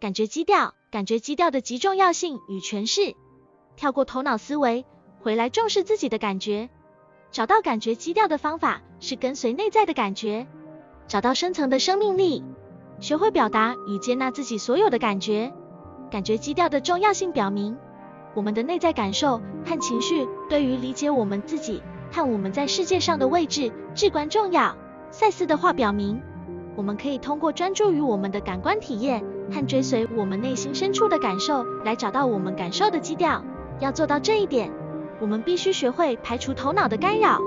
感觉基调，感觉基调的极重要性与诠释。跳过头脑思维，回来重视自己的感觉。找到感觉基调的方法是跟随内在的感觉，找到深层的生命力，学会表达与接纳自己所有的感觉。感觉基调的重要性表明，我们的内在感受和情绪对于理解我们自己和我们在世界上的位置至关重要。赛斯的话表明，我们可以通过专注于我们的感官体验和追随我们内心深处的感受，来找到我们感受的基调。要做到这一点，我们必须学会排除头脑的干扰，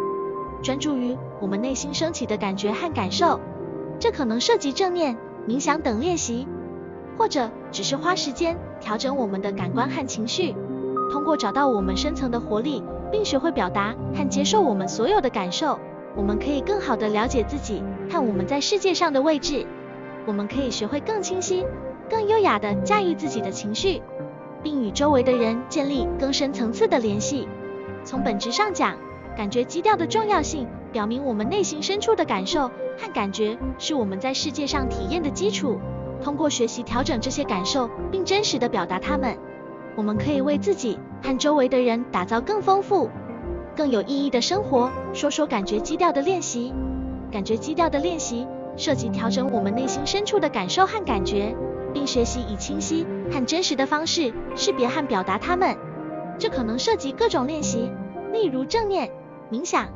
专注于我们内心升起的感觉和感受。这可能涉及正念、冥想等练习，或者只是花时间调整我们的感官和情绪。通过找到我们深层的活力，并学会表达和接受我们所有的感受。我们可以更好地了解自己和我们在世界上的位置。我们可以学会更清晰、更优雅地驾驭自己的情绪，并与周围的人建立更深层次的联系。从本质上讲，感觉基调的重要性表明我们内心深处的感受和感觉是我们在世界上体验的基础。通过学习调整这些感受，并真实地表达它们，我们可以为自己和周围的人打造更丰富。更有意义的生活。说说感觉基调的练习。感觉基调的练习涉及调整我们内心深处的感受和感觉，并学习以清晰和真实的方式识别和表达它们。这可能涉及各种练习，例如正念、冥想，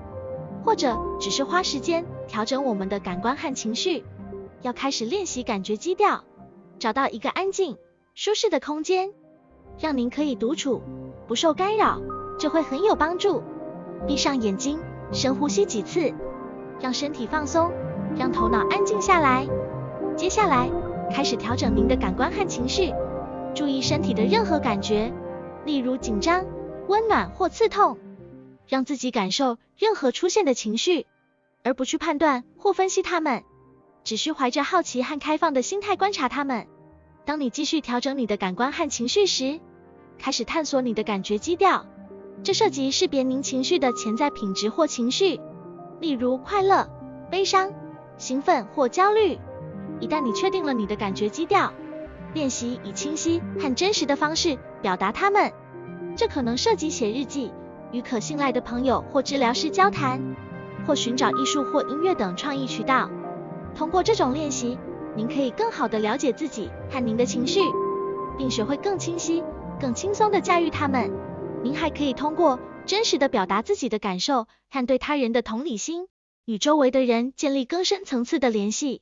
或者只是花时间调整我们的感官和情绪。要开始练习感觉基调，找到一个安静、舒适的空间，让您可以独处，不受干扰，这会很有帮助。闭上眼睛，深呼吸几次，让身体放松，让头脑安静下来。接下来，开始调整您的感官和情绪，注意身体的任何感觉，例如紧张、温暖或刺痛，让自己感受任何出现的情绪，而不去判断或分析它们，只需怀着好奇和开放的心态观察它们。当你继续调整你的感官和情绪时，开始探索你的感觉基调。这涉及识别您情绪的潜在品质或情绪，例如快乐、悲伤、兴奋或焦虑。一旦你确定了你的感觉基调，练习以清晰和真实的方式表达它们。这可能涉及写日记、与可信赖的朋友或治疗师交谈，或寻找艺术或音乐等创意渠道。通过这种练习，您可以更好地了解自己和您的情绪，并学会更清晰、更轻松地驾驭它们。您还可以通过真实的表达自己的感受和对他人的同理心，与周围的人建立更深层次的联系。